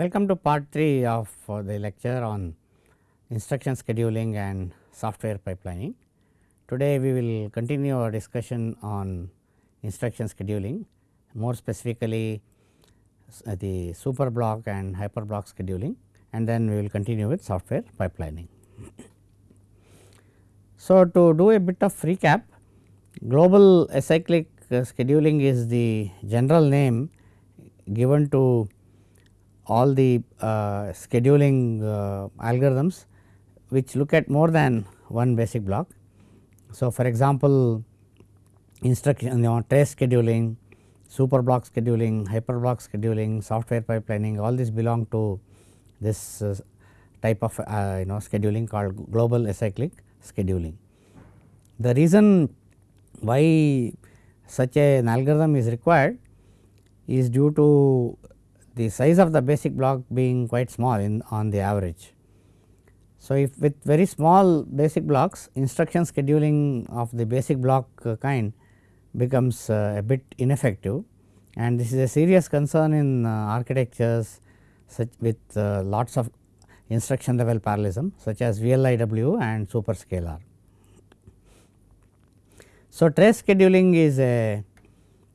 Welcome to part 3 of uh, the lecture on instruction scheduling and software pipelining. Today we will continue our discussion on instruction scheduling more specifically uh, the super block and hyper block scheduling and then we will continue with software pipelining. So, to do a bit of recap global acyclic uh, scheduling is the general name given to all the uh, scheduling uh, algorithms which look at more than one basic block. So, for example, instruction you know, trace scheduling, super block scheduling, hyper block scheduling, software pipelining all these belong to this uh, type of uh, you know scheduling called global acyclic scheduling. The reason why such an algorithm is required is due to the size of the basic block being quite small in on the average. So, if with very small basic blocks instruction scheduling of the basic block uh, kind becomes uh, a bit ineffective and this is a serious concern in uh, architectures such with lots of instruction level parallelism such as VLIW and superscalar. So, trace scheduling is a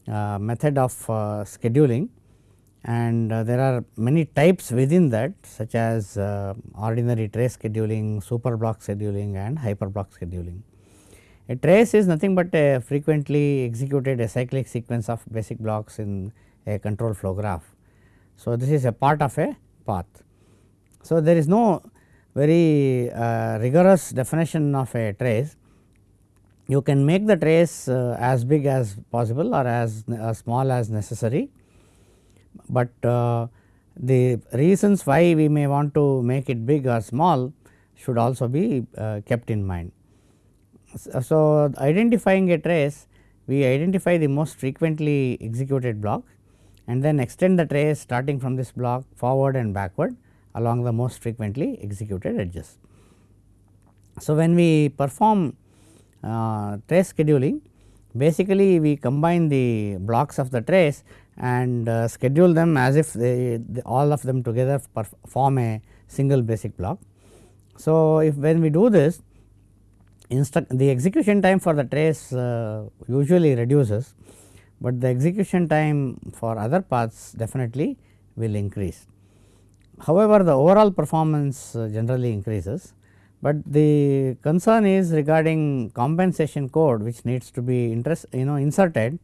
uh, method of uh, scheduling and uh, there are many types within that such as uh, ordinary trace scheduling, super block scheduling and hyper block scheduling. A trace is nothing but a frequently executed acyclic sequence of basic blocks in a control flow graph. So, this is a part of a path. So, there is no very uh, rigorous definition of a trace. You can make the trace uh, as big as possible or as small as necessary but uh, the reasons why we may want to make it big or small should also be uh, kept in mind. So, identifying a trace we identify the most frequently executed block and then extend the trace starting from this block forward and backward along the most frequently executed edges. So, when we perform uh, trace scheduling basically we combine the blocks of the trace and uh, schedule them as if they, they, all of them together form a single basic block. So, if when we do this the execution time for the trace uh, usually reduces, but the execution time for other paths definitely will increase. However, the overall performance uh, generally increases, but the concern is regarding compensation code which needs to be interest you know inserted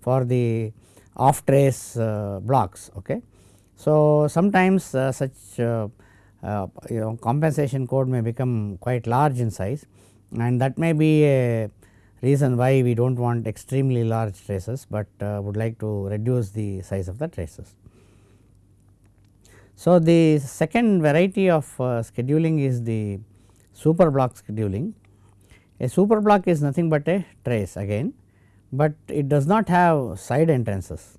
for the off trace uh, blocks. Okay. So, sometimes uh, such uh, you know compensation code may become quite large in size and that may be a reason why we do not want extremely large traces, but would like to reduce the size of the traces. So, the second variety of scheduling is the super block scheduling. A super block is nothing but a trace again but it does not have side entrances.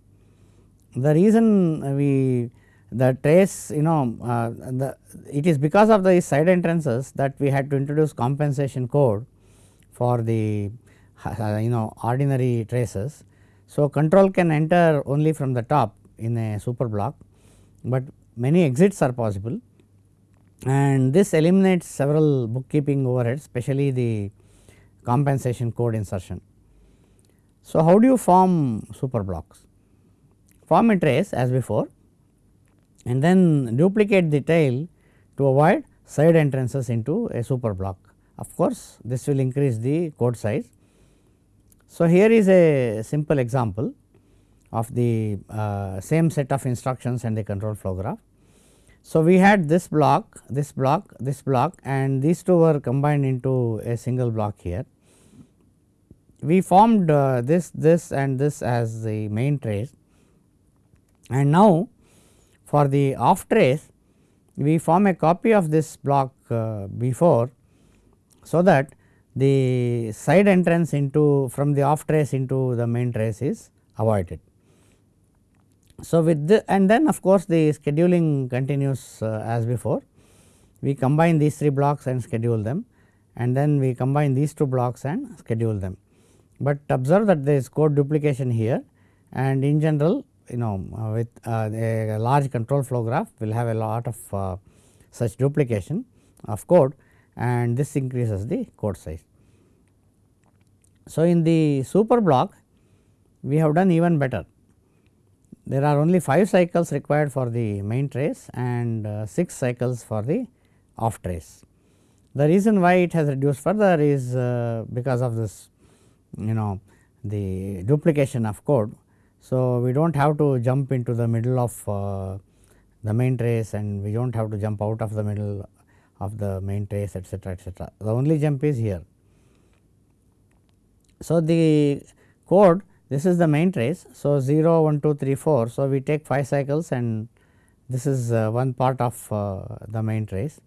The reason we the trace you know uh, the it is because of the side entrances that we had to introduce compensation code for the uh, you know ordinary traces. So, control can enter only from the top in a super block, but many exits are possible and this eliminates several bookkeeping overheads especially the compensation code insertion. So, how do you form super blocks? Form a trace as before and then duplicate the tail to avoid side entrances into a super block. Of course, this will increase the code size. So, here is a simple example of the uh, same set of instructions and the control flow graph. So, we had this block, this block, this block and these two were combined into a single block here we formed uh, this, this and this as the main trace. And now for the off trace we form a copy of this block uh, before so that the side entrance into from the off trace into the main trace is avoided. So, with the and then of course, the scheduling continues uh, as before. We combine these three blocks and schedule them. And then we combine these two blocks and schedule them but observe that there is code duplication here and in general you know uh, with uh, a large control flow graph will have a lot of uh, such duplication of code and this increases the code size. So, in the super block we have done even better. There are only 5 cycles required for the main trace and uh, 6 cycles for the off trace. The reason why it has reduced further is because of this you know the duplication of code. So, we do not have to jump into the middle of uh, the main trace and we do not have to jump out of the middle of the main trace etcetera etcetera. The only jump is here. So, the code this is the main trace. So, 0, 1, 2, 3, 4. So, we take 5 cycles and this is uh, one part of uh, the main trace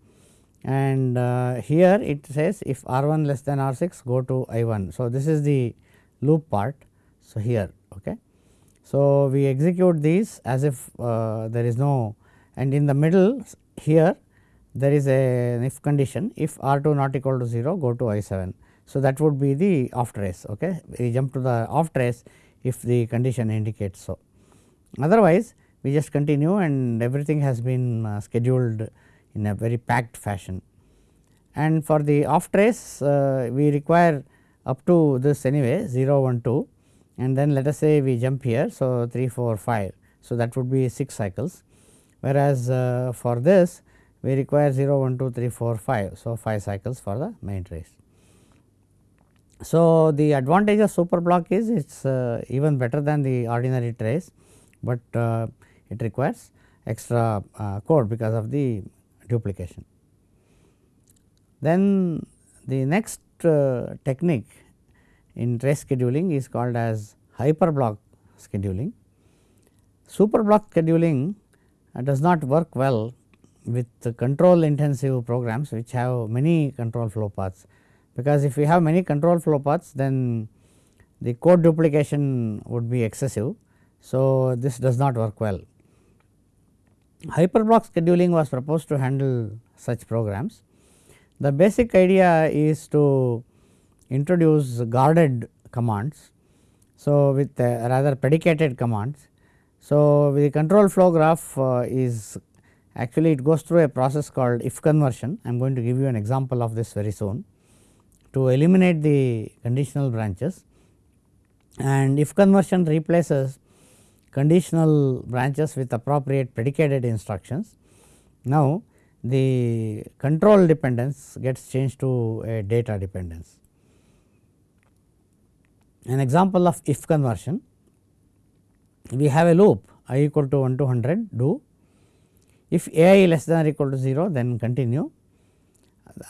and uh, here it says if R 1 less than R 6 go to I 1. So, this is the loop part. So, here okay. So, we execute these as if uh, there is no and in the middle here there is a if condition if R 2 not equal to 0 go to I 7. So, that would be the off trace okay. we jump to the off trace if the condition indicates so. Otherwise, we just continue and everything has been uh, scheduled in a very packed fashion. And for the off trace uh, we require up to this anyway 0 1 2 and then let us say we jump here. So, 3 4 5. So, that would be 6 cycles whereas, uh, for this we require 0 1 2 3 4 5. So, 5 cycles for the main trace. So, the advantage of super block is it is uh, even better than the ordinary trace, but uh, it requires extra uh, code because of the duplication. Then the next uh, technique in trace scheduling is called as hyper block scheduling. Super block scheduling uh, does not work well with control intensive programs which have many control flow paths, because if we have many control flow paths then the code duplication would be excessive. So, this does not work well. Hyperblock scheduling was proposed to handle such programs. The basic idea is to introduce guarded commands. So, with uh, rather predicated commands. So, the control flow graph uh, is actually it goes through a process called if conversion. I am going to give you an example of this very soon to eliminate the conditional branches and if conversion replaces conditional branches with appropriate predicated instructions. Now, the control dependence gets changed to a data dependence. An example of if conversion, we have a loop i equal to 1 to 100 do if a i less than or equal to 0 then continue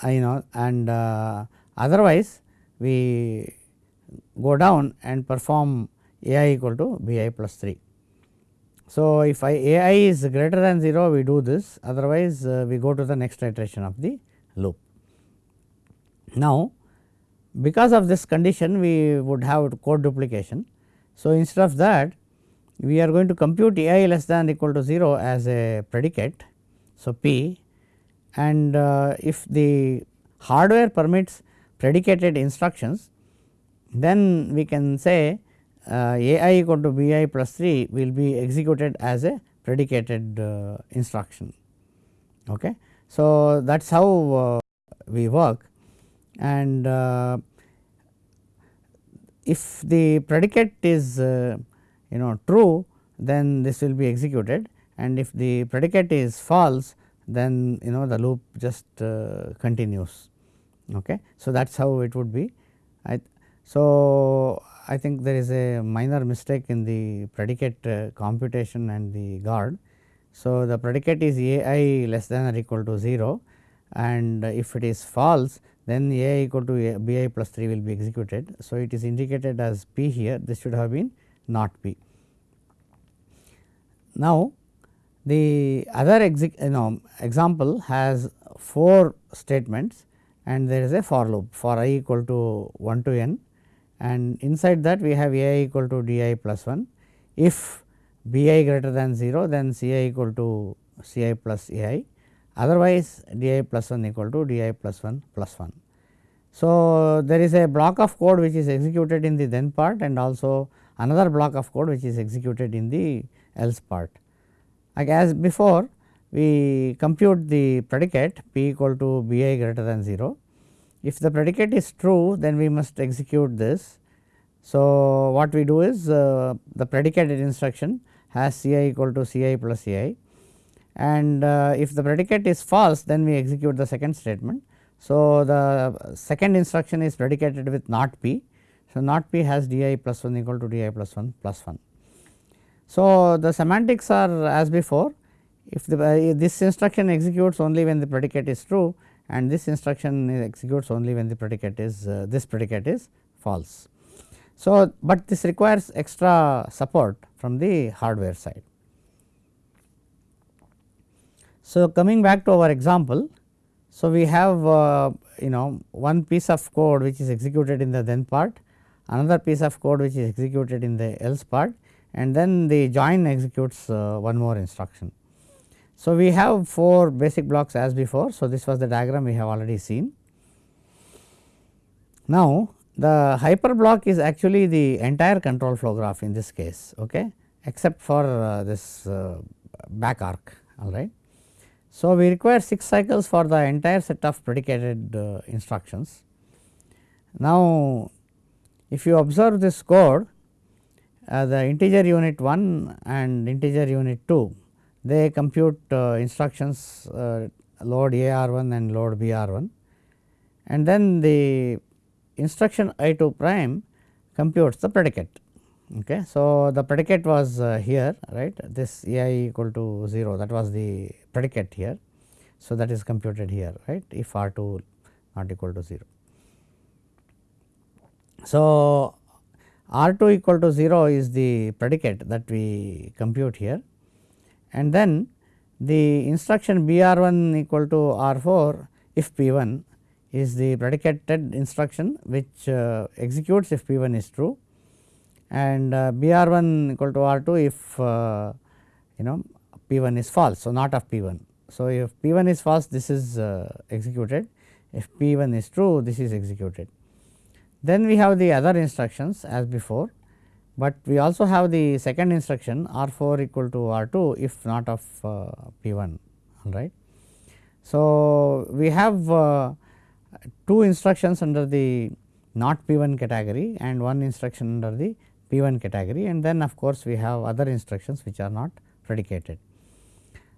I know and uh, otherwise we go down and perform a i equal to b i plus 3. So, if I a i is greater than 0 we do this otherwise uh, we go to the next iteration of the loop. Now, because of this condition we would have code duplication. So, instead of that we are going to compute a i less than equal to 0 as a predicate. So, p and uh, if the hardware permits predicated instructions then we can say a i equal to b i plus 3 will be executed as a predicated uh, instruction. Okay. So, that is how uh, we work and uh, if the predicate is you know true then this will be executed and if the predicate is false then you know the loop just uh, continues. Okay. So, that is how it would be. I, so, I think there is a minor mistake in the predicate uh, computation and the guard. So, the predicate is a i less than or equal to 0 and if it is false then a equal to b i plus 3 will be executed. So, it is indicated as p here this should have been not p. Now, the other you know, example has 4 statements and there is a for loop for i equal to 1 to n and inside that we have a i equal to d i plus 1. If b i greater than 0 then c i equal to c i plus a i otherwise d i plus 1 equal to d i plus 1 plus 1. So, there is a block of code which is executed in the then part and also another block of code which is executed in the else part. Like as before we compute the predicate p equal to b i greater than 0. If the predicate is true then we must execute this. So, what we do is uh, the predicated instruction has C i equal to C i plus C i and uh, if the predicate is false then we execute the second statement. So, the second instruction is predicated with not p. So, not p has d i plus 1 equal to d i plus 1 plus 1. So, the semantics are as before if the uh, this instruction executes only when the predicate is true and this instruction executes only when the predicate is uh, this predicate is false. So, but this requires extra support from the hardware side. So, coming back to our example. So, we have uh, you know one piece of code which is executed in the then part, another piece of code which is executed in the else part and then the join executes uh, one more instruction. So, we have 4 basic blocks as before. So, this was the diagram we have already seen. Now, the hyper block is actually the entire control flow graph in this case okay, except for uh, this uh, back arc all right. So, we require 6 cycles for the entire set of predicated uh, instructions. Now, if you observe this code uh, the integer unit 1 and integer unit 2 they compute uh, instructions uh, load AR1 and load BR1 and then the instruction I2 prime computes the predicate. Okay. So, the predicate was uh, here right this AI equal to 0 that was the predicate here. So, that is computed here right if R2 not equal to 0. So, R2 equal to 0 is the predicate that we compute here and then the instruction BR1 equal to R4 if P1 is the predicated instruction which uh, executes if P1 is true and uh, BR1 equal to R2 if uh, you know P1 is false. So, not of P1. So, if P1 is false this is uh, executed if P1 is true this is executed. Then we have the other instructions as before but we also have the second instruction R 4 equal to R 2 if not of uh, P 1 all right. So, we have uh, two instructions under the not P 1 category and one instruction under the P 1 category and then of course, we have other instructions which are not predicated.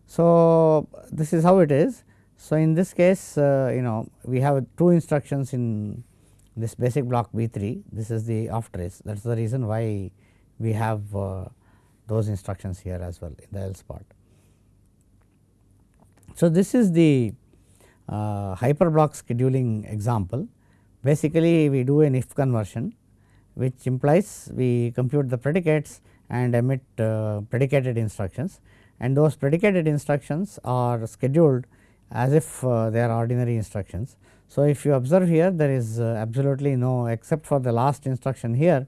So, this is how it is. So, in this case uh, you know we have two instructions in this basic block B 3 this is the off trace that is the reason why we have uh, those instructions here as well in the else part. So, this is the uh, hyperblock scheduling example basically we do an if conversion which implies we compute the predicates and emit uh, predicated instructions and those predicated instructions are scheduled as if uh, they are ordinary instructions. So, if you observe here there is uh, absolutely no except for the last instruction here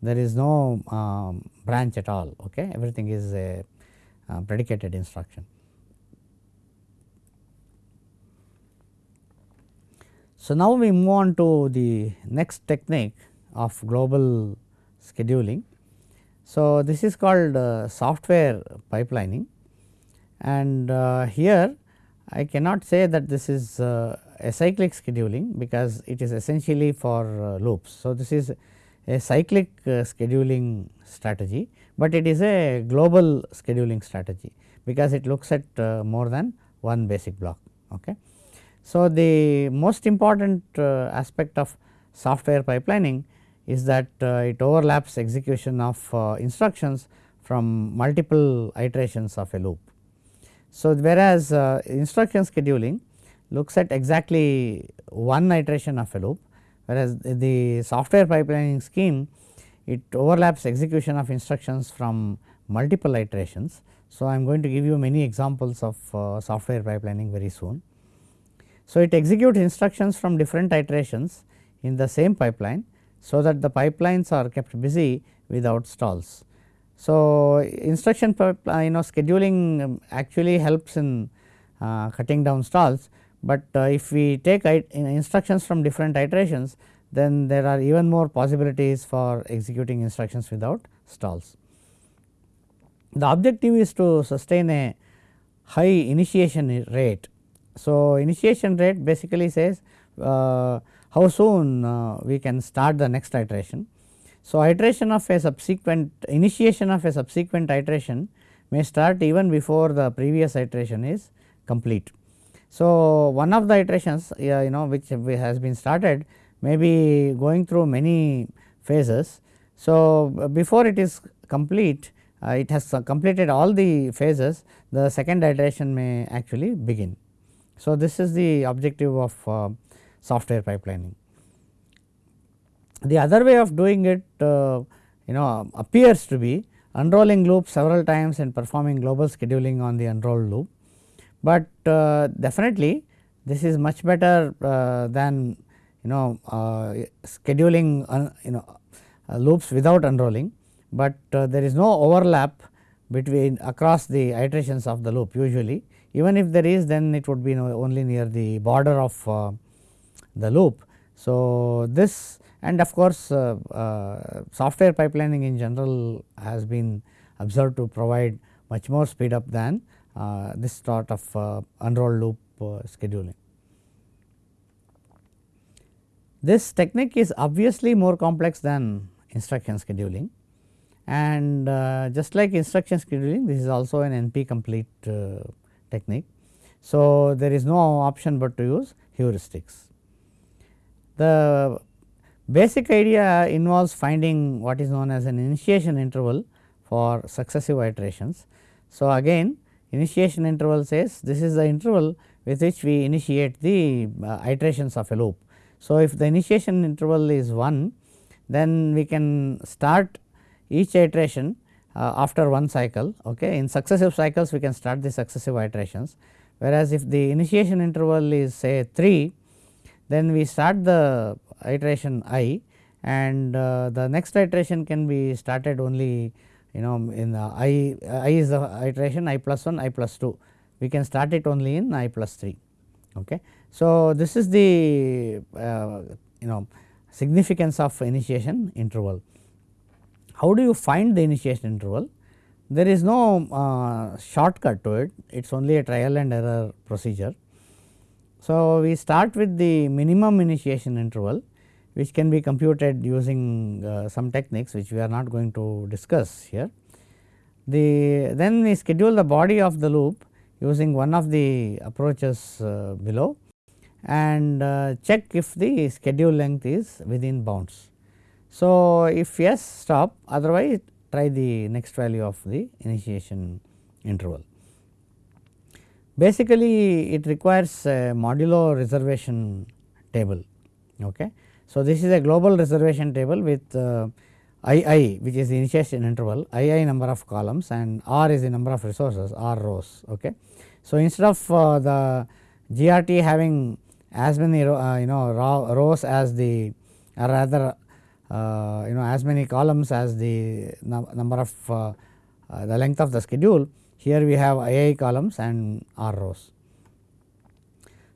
there is no um, branch at all okay everything is a uh, predicated instruction. So, now we move on to the next technique of global scheduling. So, this is called uh, software pipelining and uh, here I cannot say that this is a cyclic scheduling because it is essentially for uh, loops. So, this is a cyclic uh, scheduling strategy, but it is a global scheduling strategy because it looks at uh, more than one basic block. Okay. So, the most important aspect of software pipelining is that it overlaps execution of instructions from multiple iterations of a loop. So, whereas instruction scheduling looks at exactly one iteration of a loop whereas the software pipelining scheme it overlaps execution of instructions from multiple iterations. So, I am going to give you many examples of uh, software pipelining very soon. So, it executes instructions from different iterations in the same pipeline. So, that the pipelines are kept busy without stalls. So, instruction you know scheduling um, actually helps in uh, cutting down stalls, but uh, if we take instructions from different iterations then there are even more possibilities for executing instructions without stalls. the objective is to sustain a high initiation rate. So, initiation rate basically says uh, how soon uh, we can start the next iteration. So, iteration of a subsequent initiation of a subsequent iteration may start even before the previous iteration is complete. So, one of the iterations you know which has been started may be going through many phases. So, before it is complete uh, it has completed all the phases the second iteration may actually begin. So, this is the objective of uh, software pipelining. The other way of doing it uh, you know appears to be unrolling loop several times and performing global scheduling on the unrolled loop, but uh, definitely this is much better uh, than you know uh, scheduling you know loops without unrolling, but there is no overlap between across the iterations of the loop usually even if there is then it would be only near the border of the loop. So, this and of course, uh, uh, software pipelining in general has been observed to provide much more speed up than this sort of uh, unrolled loop uh, scheduling. This technique is obviously more complex than instruction scheduling and uh, just like instruction scheduling this is also an NP complete technique. So, there is no option but to use heuristics. The basic idea involves finding what is known as an initiation interval for successive iterations. So, again initiation interval says this is the interval with which we initiate the uh, iterations of a loop. So, if the initiation interval is 1 then we can start each iteration uh, after one cycle okay. in successive cycles we can start the successive iterations whereas if the initiation interval is say 3 then we start the iteration i and uh, the next iteration can be started only you know in the i i is the iteration i plus 1 i plus 2 we can start it only in i plus 3 okay? So this is the uh, you know significance of initiation interval. How do you find the initiation interval? There is no uh, shortcut to it. It is only a trial and error procedure. So, we start with the minimum initiation interval which can be computed using uh, some techniques which we are not going to discuss here. The then we schedule the body of the loop using one of the approaches uh, below and uh, check if the schedule length is within bounds. So, if yes stop otherwise try the next value of the initiation interval. Basically it requires a modulo reservation table. Okay. So, this is a global reservation table with uh, II which is the initiation interval, II number of columns and R is the number of resources R rows. Okay. So, instead of uh, the GRT having as many uh, you know rows as the or rather uh, you know as many columns as the number of uh, uh, the length of the schedule, here we have II columns and R rows.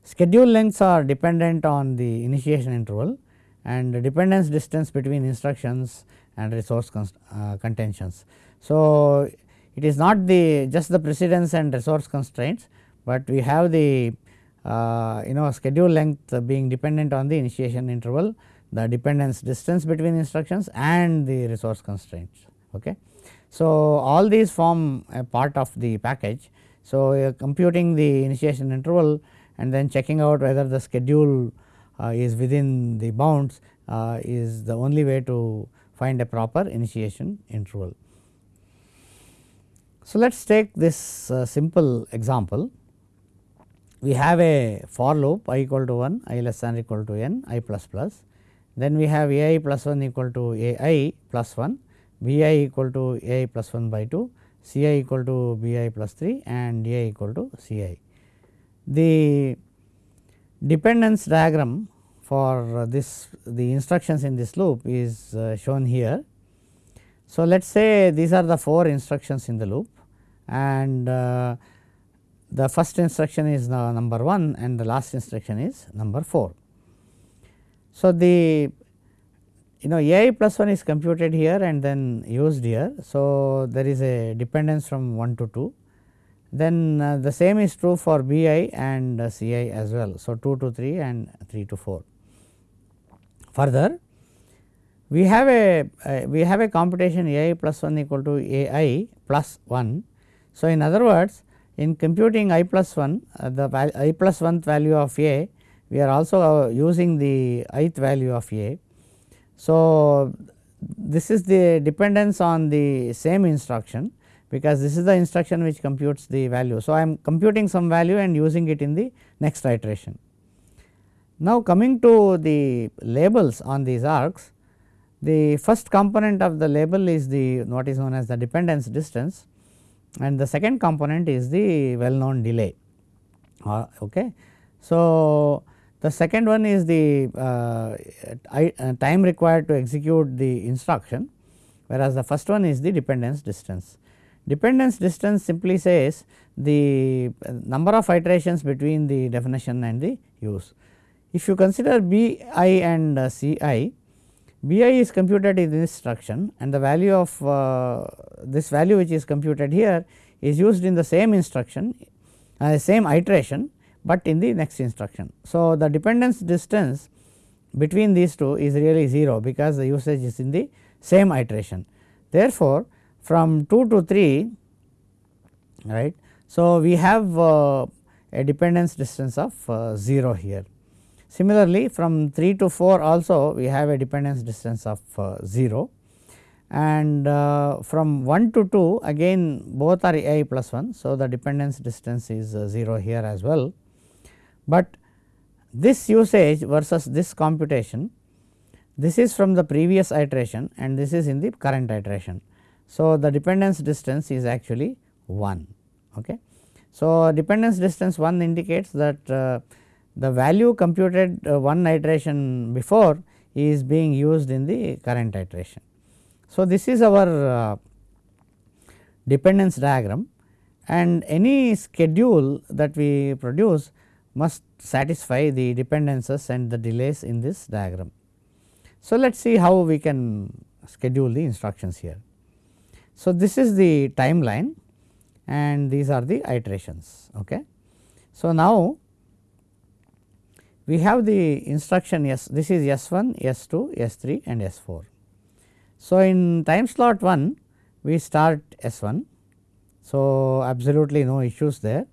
Schedule lengths are dependent on the initiation interval and dependence distance between instructions and resource uh, contentions. So, it is not the just the precedence and resource constraints, but we have the uh, you know schedule length being dependent on the initiation interval, the dependence distance between instructions and the resource constraints. Okay. So, all these form a part of the package. So, computing the initiation interval and then checking out whether the schedule is within the bounds uh, is the only way to find a proper initiation interval. So, let us take this uh, simple example. We have a for loop i equal to 1, i less than or equal to n, i plus plus. Then we have a i plus 1 equal to a i plus 1 b i equal to a i plus 1 by 2, c i equal to b i plus 3 and d i equal to c i. The dependence diagram for this the instructions in this loop is uh, shown here. So, let us say these are the 4 instructions in the loop and uh, the first instruction is the number 1 and the last instruction is number 4. So, the you know a i plus 1 is computed here and then used here. So, there is a dependence from 1 to 2 then uh, the same is true for b i and uh, c i as well. So, 2 to 3 and 3 to 4. Further we have a uh, we have a computation a i plus 1 equal to a i plus 1. So, in other words in computing i plus 1 uh, the i plus 1th value of a we are also uh, using the ith value of a. So, this is the dependence on the same instruction because this is the instruction which computes the value. So, I am computing some value and using it in the next iteration. Now, coming to the labels on these arcs, the first component of the label is the what is known as the dependence distance and the second component is the well known delay. Uh, okay. So, the second one is the uh, uh, time required to execute the instruction whereas the first one is the dependence distance. Dependence distance simply says the number of iterations between the definition and the use. If you consider B i and uh, C i, B i is computed in this instruction and the value of uh, this value which is computed here is used in the same instruction uh, same iteration, but in the next instruction. So, the dependence distance between these two is really 0 because the usage is in the same iteration. Therefore, from 2 to 3 right. So, we have uh, a dependence distance of uh, 0 here. Similarly, from 3 to 4 also we have a dependence distance of uh, 0 and uh, from 1 to 2 again both are a i plus 1. So, the dependence distance is uh, 0 here as well, but this usage versus this computation this is from the previous iteration and this is in the current iteration. So, the dependence distance is actually 1. Okay. So, dependence distance 1 indicates that uh, the value computed uh, one iteration before is being used in the current iteration. So, this is our uh, dependence diagram and any schedule that we produce must satisfy the dependences and the delays in this diagram. So, let us see how we can schedule the instructions here. So, this is the timeline and these are the iterations. Okay. So, now we have the instruction S this is S 1, S 2, S 3 and S 4. So, in time slot 1 we start S 1. So, absolutely no issues there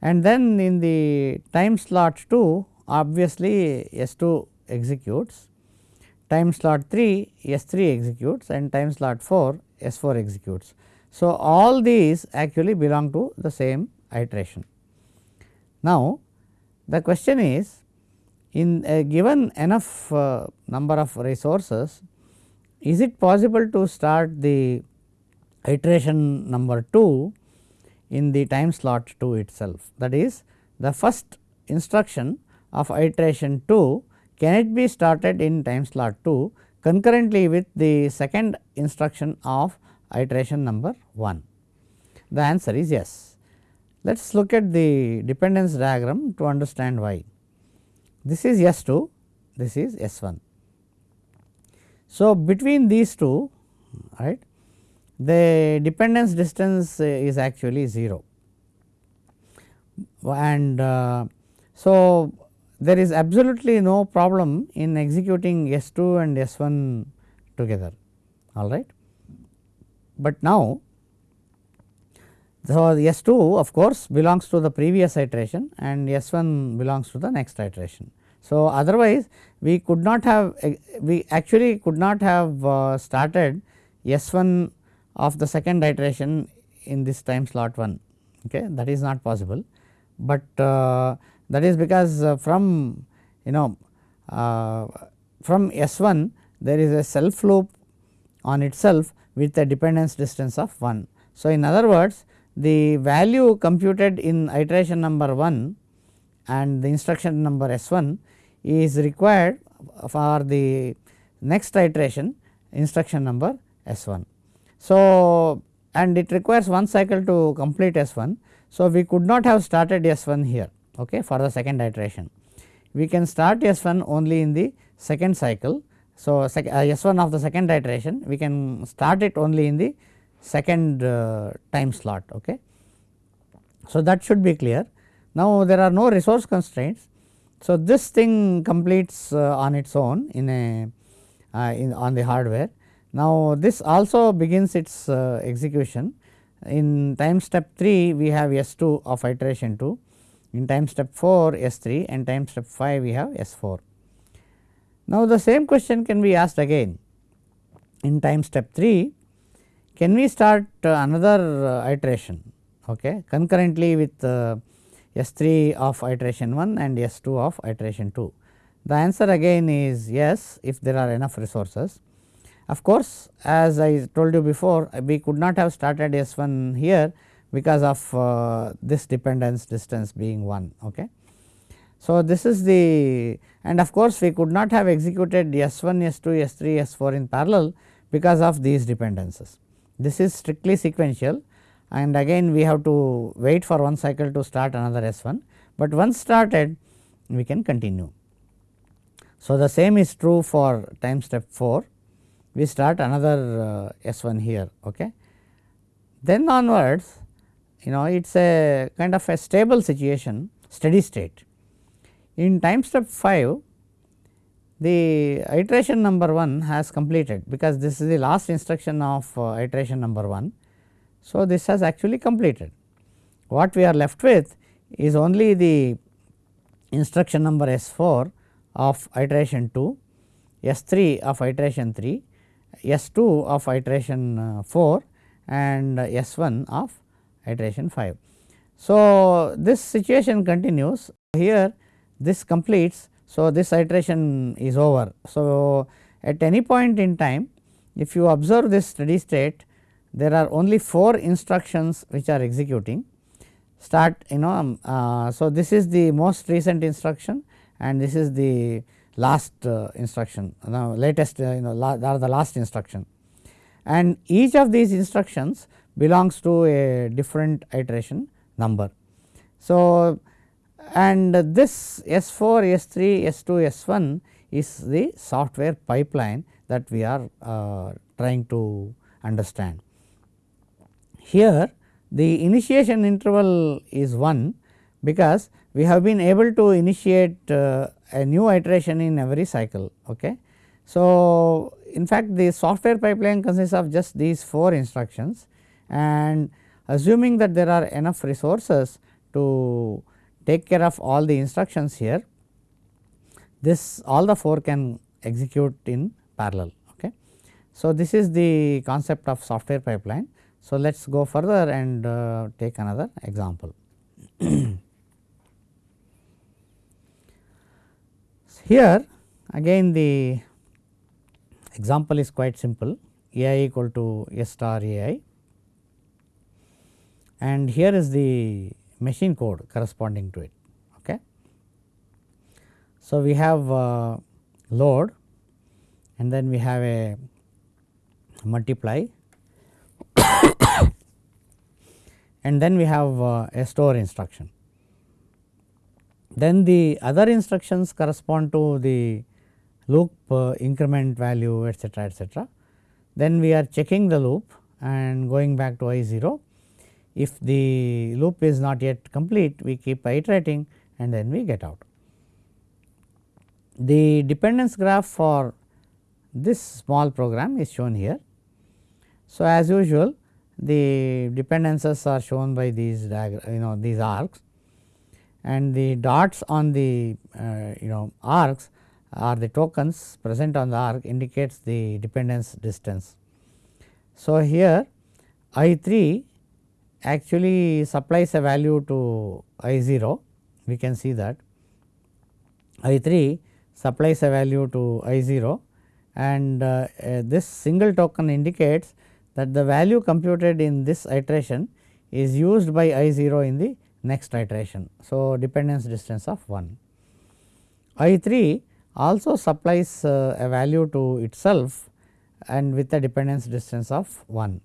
and then in the time slot 2 obviously S 2 executes, time slot 3 S 3 executes and time slot 4 S 4 executes. So, all these actually belong to the same iteration. Now, the question is in a given enough uh, number of resources, is it possible to start the iteration number 2 in the time slot 2 itself. That is the first instruction of iteration 2 can it be started in time slot 2 concurrently with the second instruction of iteration number 1? The answer is yes. Let us look at the dependence diagram to understand why. This is S 2, this is S 1. So, between these two right the dependence distance is actually 0 and uh, so there is absolutely no problem in executing S 2 and S 1 together all right. But now, so S 2 of course belongs to the previous iteration and S 1 belongs to the next iteration. So, otherwise we could not have we actually could not have uh, started S 1 of the second iteration in this time slot 1 okay that is not possible. But uh, that is because uh, from you know uh, from S 1 there is a self loop on itself with a dependence distance of 1. So, in other words the value computed in iteration number 1 and the instruction number S 1 is required for the next iteration instruction number S 1. So, and it requires one cycle to complete S 1. So, we could not have started S 1 here okay, for the second iteration. We can start S 1 only in the second cycle So, sec, uh, S 1 of the second iteration we can start it only in the second uh, time slot. Okay. So, that should be clear. Now, there are no resource constraints. So, this thing completes uh, on its own in a uh, in on the hardware. Now, this also begins its uh, execution in time step 3 we have S 2 of iteration 2, in time step 4 S 3 and time step 5 we have S 4. Now, the same question can be asked again in time step 3 can we start uh, another uh, iteration okay, concurrently with uh, S 3 of iteration 1 and S 2 of iteration 2. The answer again is yes if there are enough resources. Of course, as I told you before we could not have started S 1 here because of uh, this dependence distance being 1. Okay. So, this is the and of course, we could not have executed S 1, S 2, S 3, S 4 in parallel because of these dependencies. This is strictly sequential and again we have to wait for one cycle to start another S 1, but once started we can continue. So, the same is true for time step 4 we start another uh, S 1 here. Okay. Then onwards you know it is a kind of a stable situation steady state. In time step 5 the iteration number 1 has completed because this is the last instruction of uh, iteration number 1. So, this has actually completed. What we are left with is only the instruction number S 4 of iteration 2, S 3 of iteration 3 S 2 of iteration uh, 4 and S 1 of iteration 5. So, this situation continues here this completes. So, this iteration is over. So, at any point in time if you observe this steady state there are only 4 instructions which are executing start you know. Um, uh, so, this is the most recent instruction and this is the last uh, instruction now latest uh, you know la are the last instruction and each of these instructions belongs to a different iteration number. So, and this S 4, S 3, S 2, S 1 is the software pipeline that we are uh, trying to understand. Here the initiation interval is 1 because we have been able to initiate uh, a new iteration in every cycle. Okay. So, in fact, the software pipeline consists of just these 4 instructions and assuming that there are enough resources to take care of all the instructions here, this all the 4 can execute in parallel. Okay. So, this is the concept of software pipeline. So, let us go further and uh, take another example. Here again the example is quite simple a i equal to s star a i and here is the machine code corresponding to it. Okay. So, we have uh, load and then we have a multiply and then we have uh, a store instruction. Then the other instructions correspond to the loop uh, increment value etcetera etcetera. Then we are checking the loop and going back to I 0. If the loop is not yet complete we keep iterating and then we get out. The dependence graph for this small program is shown here. So, as usual the dependencies are shown by these you know these arcs and the dots on the uh, you know arcs are the tokens present on the arc indicates the dependence distance. So, here I 3 actually supplies a value to I 0 we can see that I 3 supplies a value to I 0 and uh, uh, this single token indicates that the value computed in this iteration is used by I 0 in the next iteration. So, dependence distance of 1. I 3 also supplies uh, a value to itself and with a dependence distance of 1.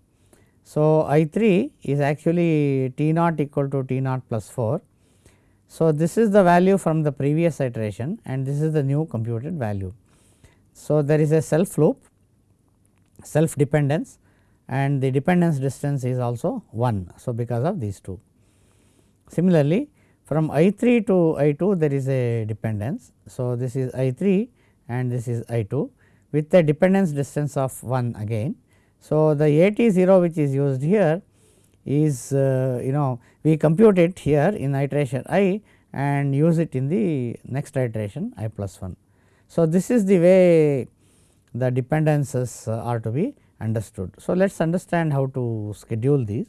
So, I 3 is actually T naught equal to T naught plus 4. So, this is the value from the previous iteration and this is the new computed value. So, there is a self loop self dependence and the dependence distance is also 1. So, because of these two. Similarly, from I 3 to I 2 there is a dependence. So, this is I 3 and this is I 2 with a dependence distance of 1 again. So, the A t 0 which is used here is uh, you know we compute it here in iteration i and use it in the next iteration i plus 1. So, this is the way the dependences uh, are to be understood. So, let us understand how to schedule these.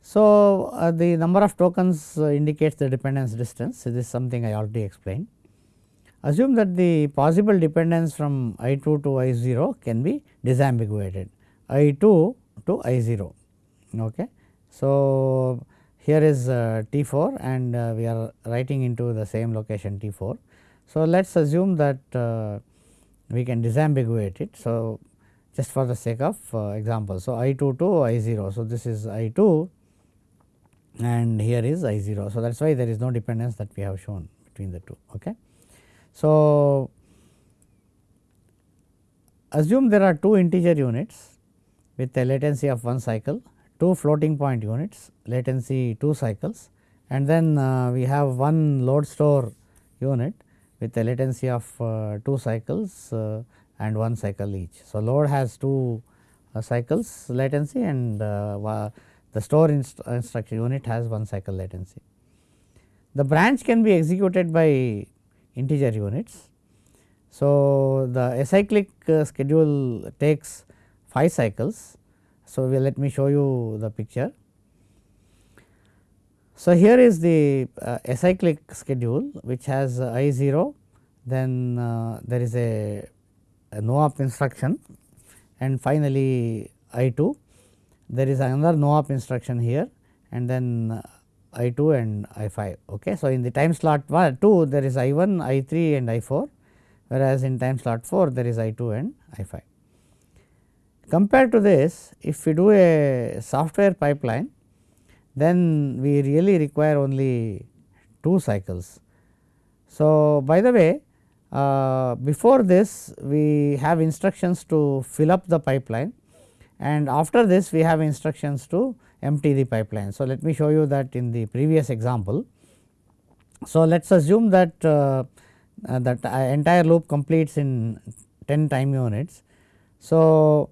So, uh, the number of tokens uh, indicates the dependence distance this is something I already explained. Assume that the possible dependence from I 2 to I 0 can be disambiguated I 2 to I 0. Okay. So, here is uh, T 4 and uh, we are writing into the same location T 4. So, let us assume that uh, we can disambiguate it. So, just for the sake of uh, example. So, I 2 to I 0. So, this is I 2 and here is I 0. So, that is why there is no dependence that we have shown between the two. Okay. So, assume there are two integer units with a latency of 1 cycle, two floating point units latency 2 cycles and then uh, we have one load store unit with a latency of uh, 2 cycles uh, and 1 cycle each. So, load has 2 uh, cycles latency and uh, the store inst instruction unit has 1 cycle latency. The branch can be executed by integer units. So, the acyclic uh, schedule takes 5 cycles. So, we let me show you the picture. So, here is the uh, acyclic schedule which has uh, I 0 then uh, there is a, a no op instruction and finally I 2 there is another no op instruction here and then I 2 and I 5. Okay. So, in the time slot 1 2 there is I 1, I 3 and I 4 whereas in time slot 4 there is I 2 and I 5. Compared to this if we do a software pipeline then we really require only 2 cycles. So, by the way uh, before this we have instructions to fill up the pipeline and after this we have instructions to empty the pipeline. So, let me show you that in the previous example. So, let us assume that uh, uh, that entire loop completes in 10 time units. So,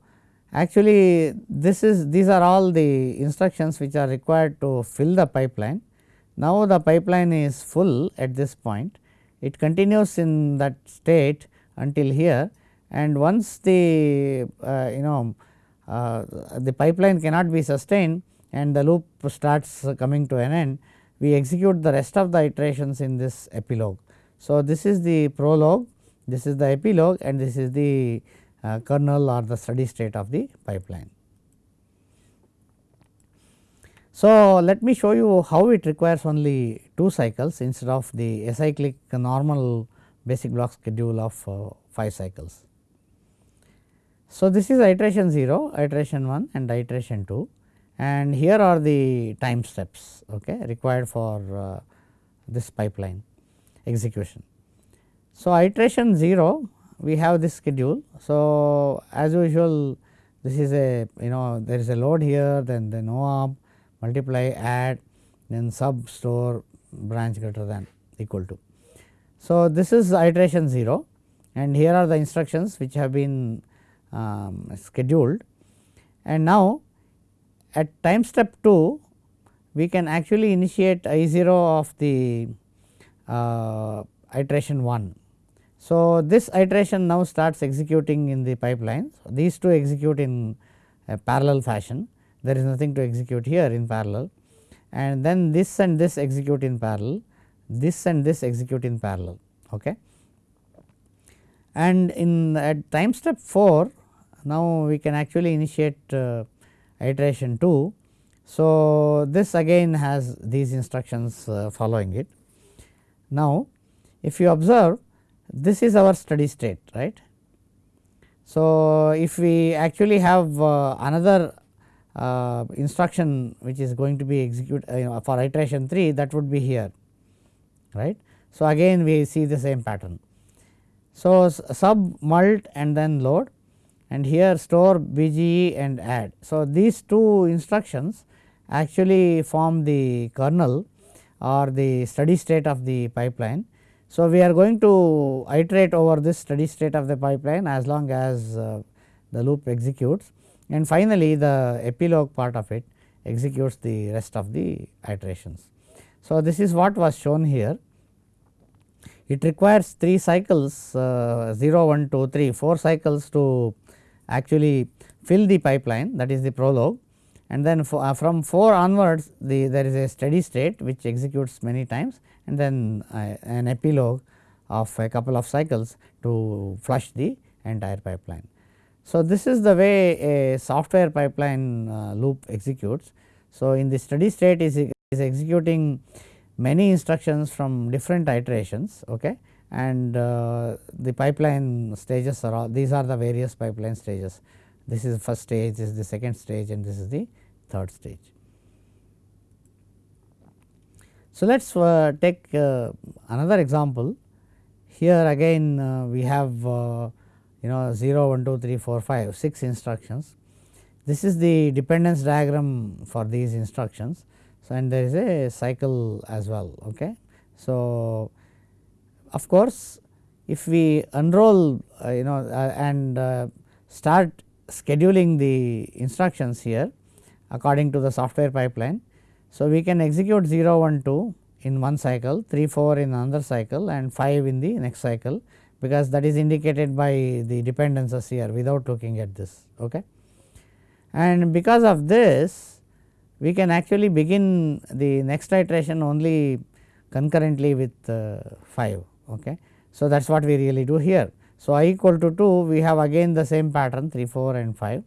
actually this is these are all the instructions which are required to fill the pipeline. Now, the pipeline is full at this point it continues in that state until here and once the uh, you know uh, the pipeline cannot be sustained and the loop starts coming to an end, we execute the rest of the iterations in this epilogue. So, this is the prologue, this is the epilogue and this is the uh, kernel or the steady state of the pipeline. So, let me show you how it requires only 2 cycles instead of the acyclic normal basic block schedule of uh, 5 cycles. So, this is iteration 0, iteration 1 and iteration 2 and here are the time steps okay, required for uh, this pipeline execution. So, iteration 0 we have this schedule. So, as usual this is a you know there is a load here then the no op multiply add then sub store branch greater than equal to. So, this is iteration 0 and here are the instructions which have been um, scheduled and now at time step 2 we can actually initiate I 0 of the uh, iteration 1. So, this iteration now starts executing in the pipeline. So, these two execute in a parallel fashion there is nothing to execute here in parallel and then this and this execute in parallel, this and this execute in parallel. Okay. And in at time step 4 now, we can actually initiate uh, iteration 2. So, this again has these instructions uh, following it. Now, if you observe this is our steady state right. So, if we actually have uh, another uh, instruction which is going to be executed uh, for iteration 3 that would be here right. So, again we see the same pattern. So, sub mult and then load and here store BGE and add. So, these two instructions actually form the kernel or the steady state of the pipeline. So, we are going to iterate over this steady state of the pipeline as long as uh, the loop executes and finally, the epilogue part of it executes the rest of the iterations. So, this is what was shown here. It requires 3 cycles uh, 0, 1, 2, 3, 4 cycles to actually fill the pipeline that is the prologue and then for, uh, from 4 onwards the there is a steady state which executes many times and then uh, an epilogue of a couple of cycles to flush the entire pipeline. So, this is the way a software pipeline uh, loop executes. So, in the steady state is, is executing many instructions from different iterations okay, and uh, the pipeline stages are all these are the various pipeline stages. This is the first stage, this is the second stage and this is the third stage. So, let us uh, take uh, another example. Here again uh, we have uh, you know 0, 1, 2, 3, 4, 5, 6 instructions. This is the dependence diagram for these instructions. So, and there is a cycle as well. Okay. So, of course, if we unroll uh, you know uh, and uh, start scheduling the instructions here according to the software pipeline. So, we can execute 0, 1, 2 in one cycle, 3, 4 in another cycle and 5 in the next cycle because that is indicated by the dependencies here without looking at this. Okay. And because of this we can actually begin the next iteration only concurrently with uh, 5. Okay. So, that is what we really do here. So, i equal to 2 we have again the same pattern 3, 4 and 5.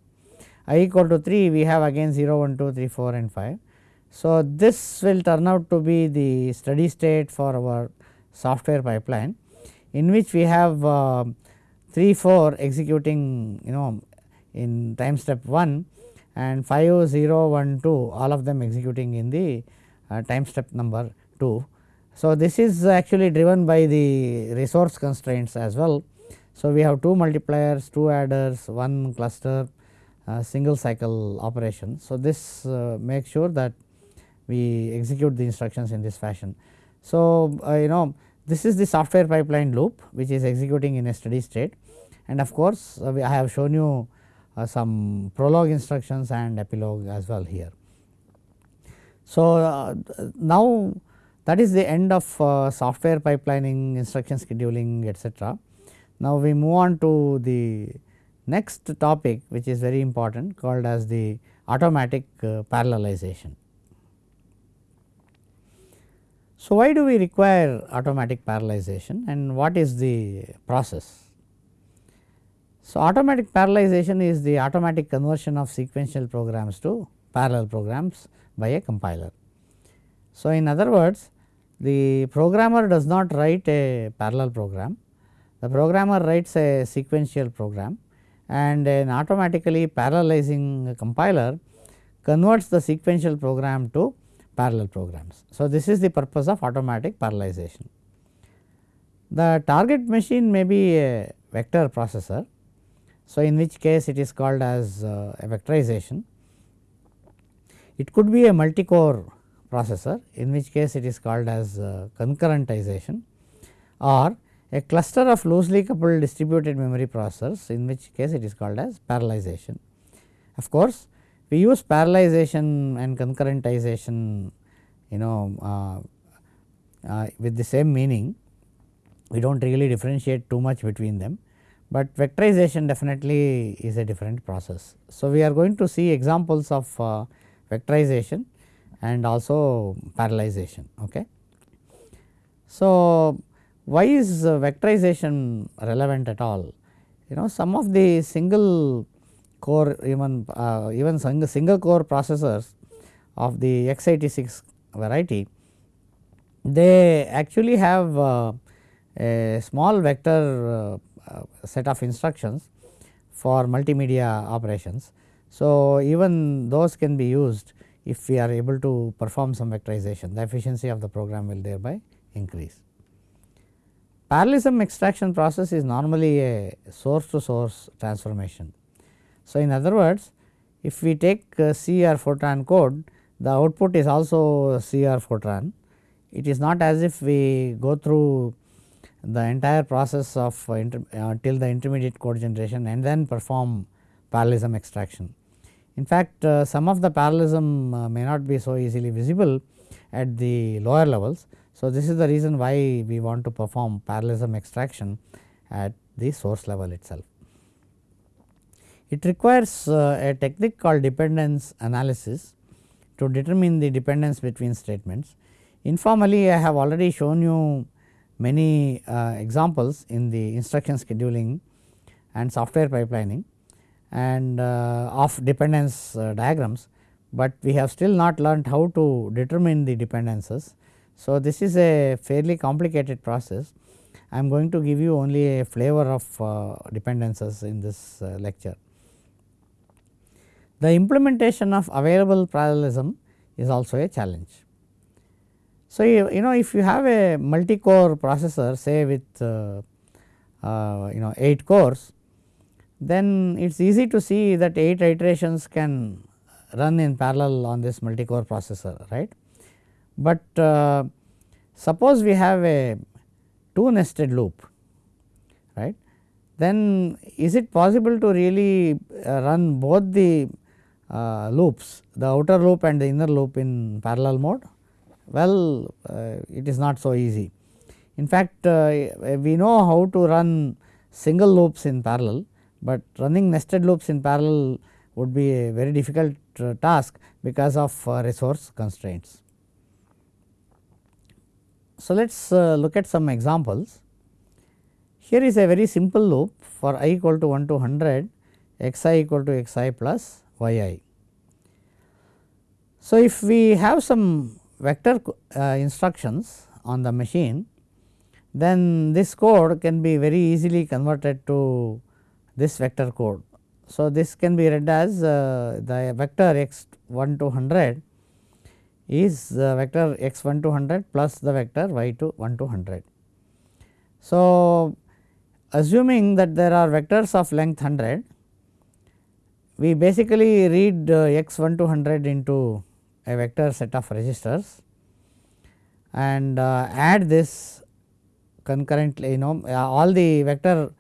i equal to 3 we have again 0, 1, 2, 3, 4 and 5. So, this will turn out to be the steady state for our software pipeline in which we have uh, 3 4 executing you know in time step 1 and 5 0 1 2 all of them executing in the uh, time step number 2. So, this is actually driven by the resource constraints as well. So, we have 2 multipliers, 2 adders, 1 cluster, uh, single cycle operation. So, this uh, makes sure that we execute the instructions in this fashion. So, uh, you know this is the software pipeline loop which is executing in a steady state and of course, uh, I have shown you uh, some prologue instructions and epilogue as well here. So, uh, now that is the end of uh, software pipelining, instruction scheduling etc. Now, we move on to the next topic which is very important called as the automatic uh, parallelization. So, why do we require automatic parallelization and what is the process? So, automatic parallelization is the automatic conversion of sequential programs to parallel programs by a compiler. So, in other words the programmer does not write a parallel program, the programmer writes a sequential program and an automatically parallelizing compiler converts the sequential program to parallel programs. So, this is the purpose of automatic parallelization. The target machine may be a vector processor. So, in which case it is called as uh, a vectorization. It could be a multi-core processor in which case it is called as uh, concurrentization or a cluster of loosely coupled distributed memory processors in which case it is called as parallelization. Of course, we use parallelization and concurrentization you know uh, uh, with the same meaning we do not really differentiate too much between them, but vectorization definitely is a different process. So, we are going to see examples of uh, vectorization and also parallelization. Okay. So, why is vectorization relevant at all? You know some of the single core even uh, even single, core processors of the x86 variety they actually have uh, a small vector uh, set of instructions for multimedia operations. So, even those can be used if we are able to perform some vectorization the efficiency of the program will thereby increase. Parallelism extraction process is normally a source to source transformation. So, in other words if we take C or Fortran code the output is also C or Fortran. It is not as if we go through the entire process of uh, uh, till the intermediate code generation and then perform parallelism extraction. In fact, uh, some of the parallelism uh, may not be so easily visible at the lower levels. So, this is the reason why we want to perform parallelism extraction at the source level itself. It requires uh, a technique called dependence analysis to determine the dependence between statements. Informally I have already shown you many uh, examples in the instruction scheduling and software pipelining and uh, of dependence uh, diagrams, but we have still not learnt how to determine the dependences. So, this is a fairly complicated process. I am going to give you only a flavor of uh, dependences in this lecture. The implementation of available parallelism is also a challenge. So, you, you know if you have a multi-core processor say with uh, uh, you know 8 cores, then it is easy to see that 8 iterations can run in parallel on this multi-core processor right. But uh, suppose we have a 2 nested loop right, then is it possible to really uh, run both the uh, loops the outer loop and the inner loop in parallel mode? Well, uh, it is not so easy. In fact, uh, we know how to run single loops in parallel, but running nested loops in parallel would be a very difficult uh, task because of uh, resource constraints. So, let us uh, look at some examples. Here is a very simple loop for i equal to 1 to 100 x i equal to x i plus y i. So, if we have some vector instructions on the machine, then this code can be very easily converted to this vector code. So, this can be read as uh, the vector x 1 to 100 is the vector x 1 to 100 plus the vector y to 1 to 100. So, assuming that there are vectors of length 100 we basically read uh, x 1 to 100 into a vector set of registers and uh, add this concurrently you know uh, all the vector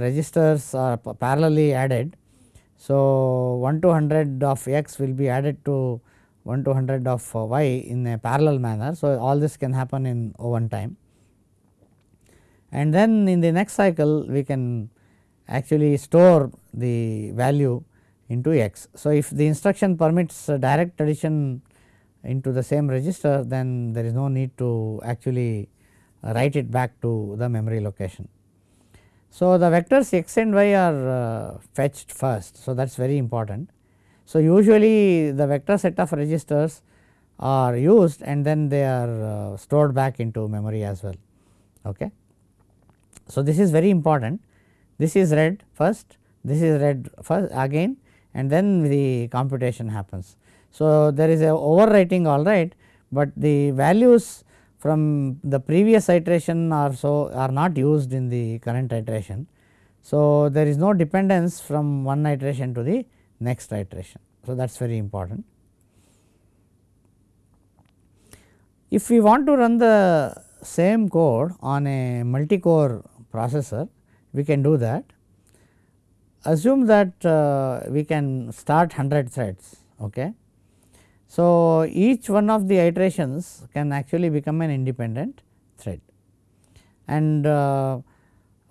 registers are parallelly added. So, 1 to 100 of x will be added to 1 to 100 of uh, y in a parallel manner. So, all this can happen in one time and then in the next cycle we can actually store the value into x. So, if the instruction permits direct addition into the same register then there is no need to actually write it back to the memory location. So, the vectors x and y are uh, fetched first. So, that is very important. So, usually the vector set of registers are used and then they are uh, stored back into memory as well. Okay. So, this is very important this is read first this is read first again and then the computation happens. So, there is a overwriting all right, but the values from the previous iteration are so are not used in the current iteration. So, there is no dependence from one iteration to the next iteration. So, that is very important. If we want to run the same code on a multi-core processor, we can do that assume that uh, we can start 100 threads. Okay. So, each one of the iterations can actually become an independent thread and uh,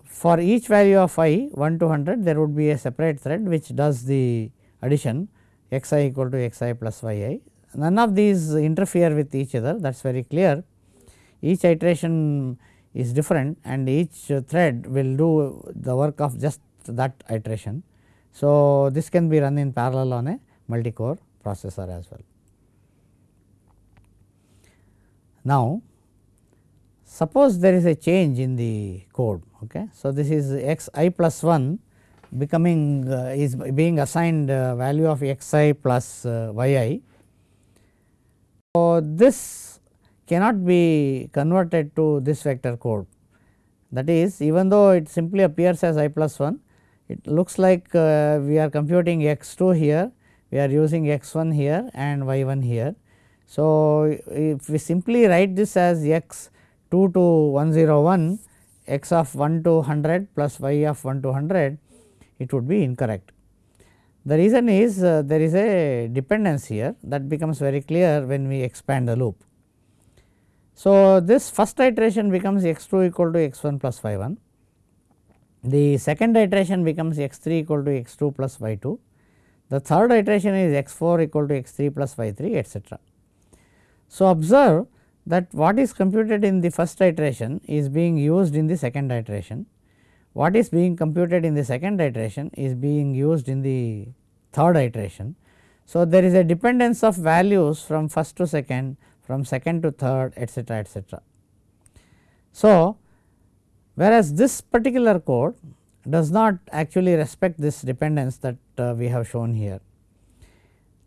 for each value of i 1 to 100 there would be a separate thread which does the addition x i equal to x i plus y i. None of these interfere with each other that is very clear. Each iteration is different and each thread will do the work of just that iteration. So, this can be run in parallel on a multi core processor as well. Now, suppose there is a change in the code. Okay. So, this is x i plus 1 becoming uh, is being assigned uh, value of x i plus uh, y i. So, this cannot be converted to this vector code that is even though it simply appears as i plus 1 it looks like uh, we are computing x 2 here we are using x 1 here and y 1 here. So, if we simply write this as x 2 to 101 x of 1 to 100 plus y of 1 to 100 it would be incorrect. The reason is uh, there is a dependence here that becomes very clear when we expand the loop. So, this first iteration becomes x 2 equal to x 1 plus y 1, the second iteration becomes x 3 equal to x 2 plus y 2, the third iteration is x 4 equal to x 3 plus y 3 etcetera. So, observe that what is computed in the first iteration is being used in the second iteration, what is being computed in the second iteration is being used in the third iteration. So, there is a dependence of values from first to second from second to third etcetera etcetera. So, whereas this particular code does not actually respect this dependence that uh, we have shown here.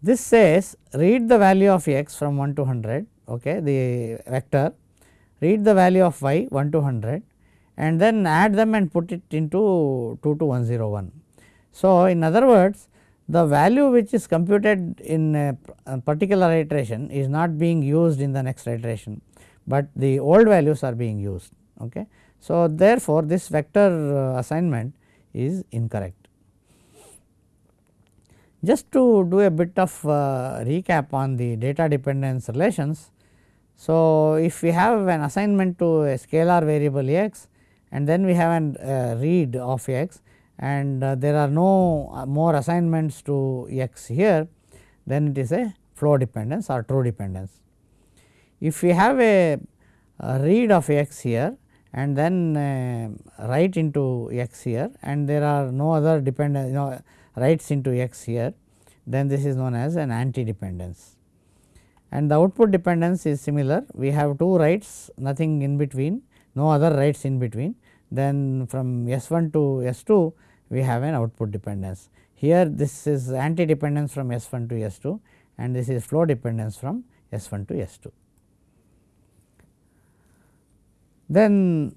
This says read the value of x from 1 to 100 okay, the vector read the value of y 1 to 100 and then add them and put it into 2 to 101. So, in other words the value which is computed in a, particular iteration is not being used in the next iteration, but the old values are being used. Okay. So, therefore, this vector uh, assignment is incorrect. Just to do a bit of uh, recap on the data dependence relations. So, if we have an assignment to a scalar variable x and then we have a uh, read of x and uh, there are no more assignments to x here, then it is a flow dependence or true dependence. If we have a, a read of x here and then write into x here and there are no other dependence you know writes into x here then this is known as an anti dependence. And the output dependence is similar we have two writes nothing in between no other writes in between then from S 1 to S 2 we have an output dependence. Here this is anti dependence from S 1 to S 2 and this is flow dependence from S 1 to S 2. Then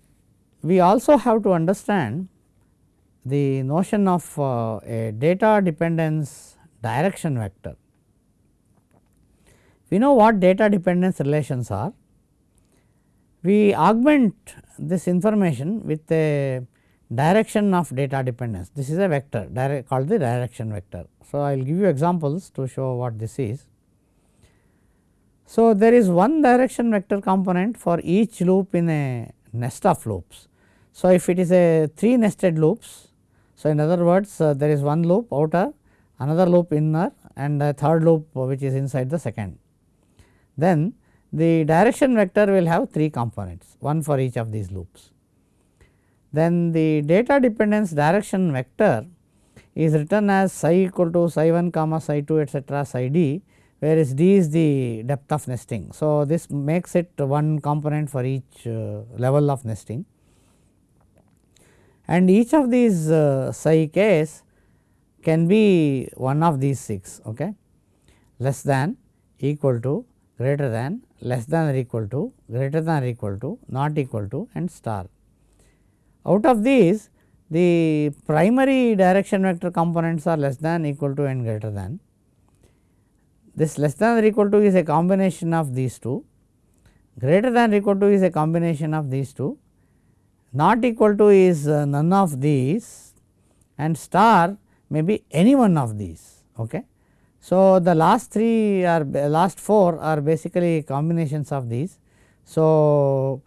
we also have to understand the notion of uh, a data dependence direction vector. We know what data dependence relations are. We augment this information with a direction of data dependence. This is a vector called the direction vector. So, I will give you examples to show what this is. So, there is one direction vector component for each loop in a nest of loops. So, if it is a 3 nested loops, so in other words uh, there is one loop outer, another loop inner and a third loop which is inside the second. Then the direction vector will have 3 components, one for each of these loops. Then the data dependence direction vector is written as psi equal to psi 1 comma psi 2 etcetera psi d whereas d is the depth of nesting. So, this makes it one component for each uh, level of nesting and each of these uh, psi k's can be one of these 6 okay? Less than equal to greater than less than or equal to greater than or equal to not equal to and star. Out of these the primary direction vector components are less than equal to and greater than. This less than or equal to is a combination of these two, greater than or equal to is a combination of these two, not equal to is uh, none of these and star may be any one of these. Okay. So, the last three are last four are basically combinations of these. So,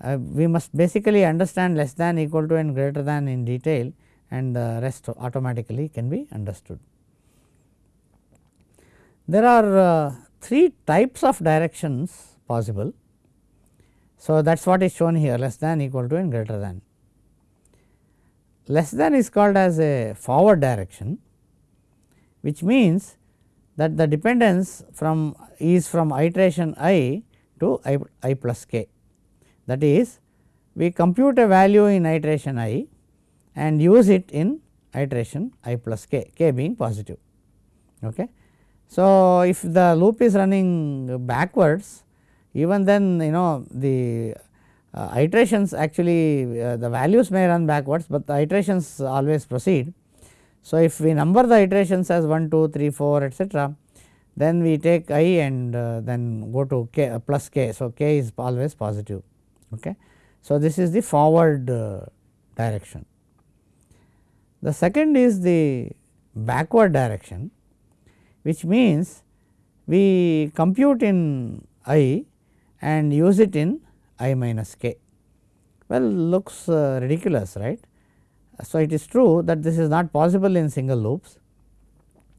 uh, we must basically understand less than equal to and greater than in detail and the rest automatically can be understood. There are uh, three types of directions possible. So, that is what is shown here less than equal to and greater than. Less than is called as a forward direction which means that the dependence from is from iteration i to i, i plus k. That is we compute a value in iteration i and use it in iteration i plus k, k being positive. Okay. So, if the loop is running backwards even then you know the uh, iterations actually uh, the values may run backwards, but the iterations always proceed. So, if we number the iterations as 1, 2, 3, 4 etcetera, then we take i and uh, then go to k uh, plus k. So, k is always positive. Okay. So, this is the forward uh, direction. The second is the backward direction which means we compute in i and use it in i minus k. Well, looks uh, ridiculous right. So, it is true that this is not possible in single loops,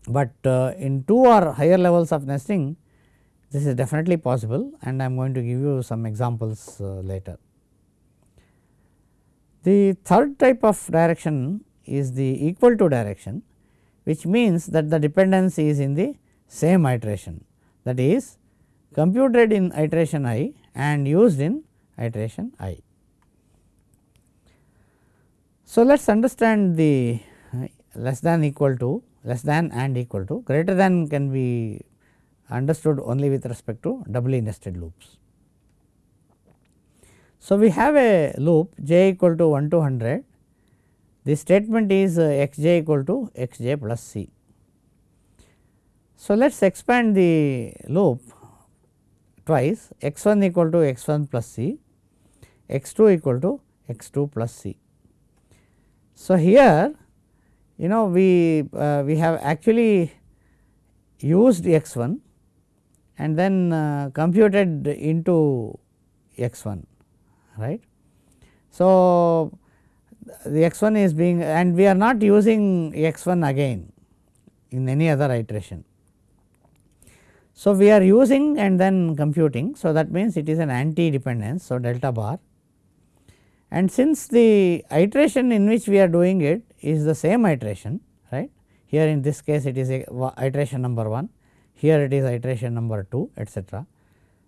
but uh, in 2 or higher levels of nesting this is definitely possible and I am going to give you some examples uh, later. The third type of direction is the equal to direction which means that the dependence is in the same iteration that is computed in iteration i and used in iteration i. So, let us understand the less than equal to less than and equal to greater than can be understood only with respect to doubly nested loops. So, we have a loop j equal to 1 to 100 the statement is uh, x j equal to x j plus c. So, let us expand the loop twice x 1 equal to x 1 plus c, x 2 equal to x 2 plus c. So, here you know we uh, we have actually used x 1 and then uh, computed into x 1 right. So, the x 1 is being and we are not using x 1 again in any other iteration. So, we are using and then computing. So, that means it is an anti dependence. So, delta bar and since the iteration in which we are doing it is the same iteration right here in this case it is a iteration number 1 here it is iteration number 2 etcetera.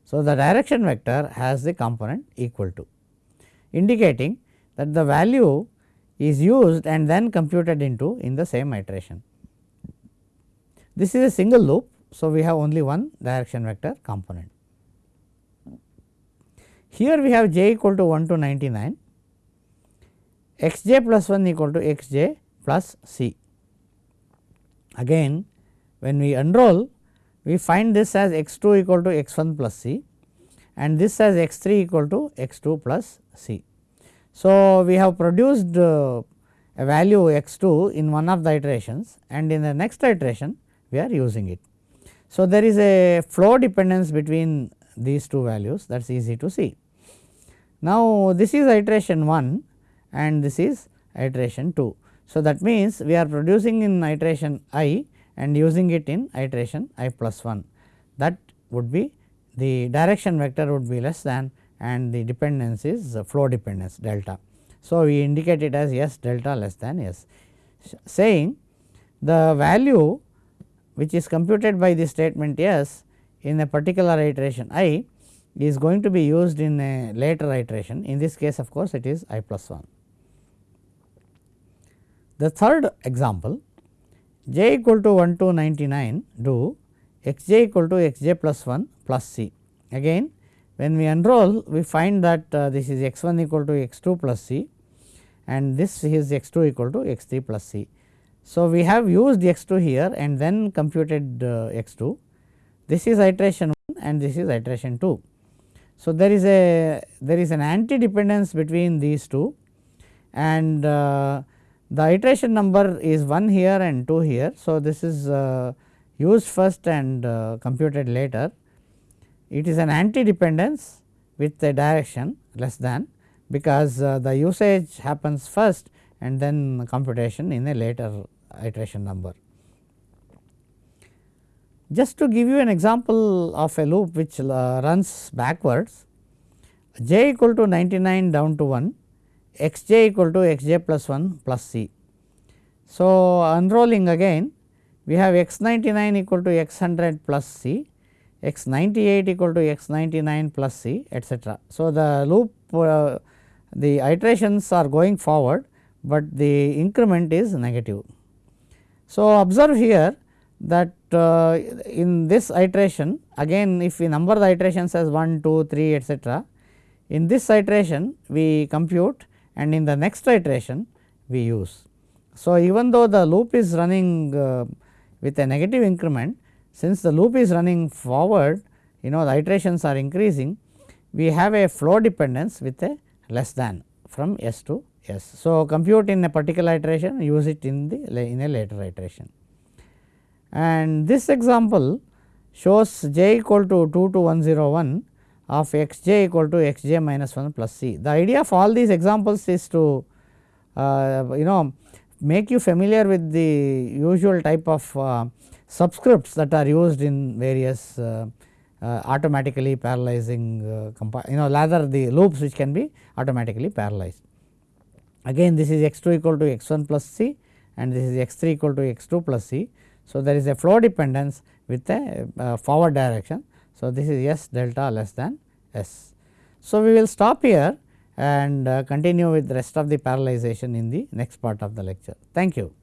So, the direction vector has the component equal to indicating that the value is used and then computed into in the same iteration. This is a single loop. So, we have only one direction vector component. Here we have j equal to 1 to 99 x j plus 1 equal to x j plus c. Again when we unroll we find this as x 2 equal to x 1 plus c and this as x 3 equal to x 2 plus c. So, we have produced uh, a value x 2 in one of the iterations and in the next iteration we are using it. So, there is a flow dependence between these two values that is easy to see. Now, this is iteration 1 and this is iteration 2. So, that means we are producing in iteration i and using it in iteration i plus 1 that would be the direction vector would be less than and the dependence is flow dependence delta. So, we indicate it as S delta less than S saying the value which is computed by the statement S in a particular iteration i is going to be used in a later iteration in this case of course, it is i plus 1. The third example j equal to 1 to 99 do x j equal to x j plus 1 plus c. Again when we unroll we find that uh, this is x 1 equal to x 2 plus c and this is x 2 equal to x 3 plus c. So, we have used x 2 here and then computed uh, x 2 this is iteration 1 and this is iteration 2. So, there is a there is an anti dependence between these two and uh, the iteration number is 1 here and 2 here. So, this is uh, used first and uh, computed later. It is an anti dependence with the direction less than because uh, the usage happens first and then computation in a later iteration number. Just to give you an example of a loop which uh, runs backwards j equal to 99 down to 1 x j equal to x j plus 1 plus c. So, unrolling again we have x 99 equal to x 100 plus c, x 98 equal to x 99 plus c etcetera. So, the loop uh, the iterations are going forward, but the increment is negative. So, observe here that uh, in this iteration again if we number the iterations as 1, 2, 3 etcetera In this iteration we compute and in the next iteration we use. So, even though the loop is running uh, with a negative increment since the loop is running forward you know the iterations are increasing we have a flow dependence with a less than from S to S. So, compute in a particular iteration use it in the in a later iteration. And this example shows j equal to 2 to 101 of x j equal to x j minus 1 plus c. The idea of all these examples is to uh, you know make you familiar with the usual type of uh, subscripts that are used in various uh, uh, automatically parallelizing uh, you know rather the loops which can be automatically parallelized. Again this is x 2 equal to x 1 plus c and this is x 3 equal to x 2 plus c. So, there is a flow dependence with a uh, forward direction. So, this is S delta less than S. So, we will stop here and uh, continue with the rest of the parallelization in the next part of the lecture. Thank you.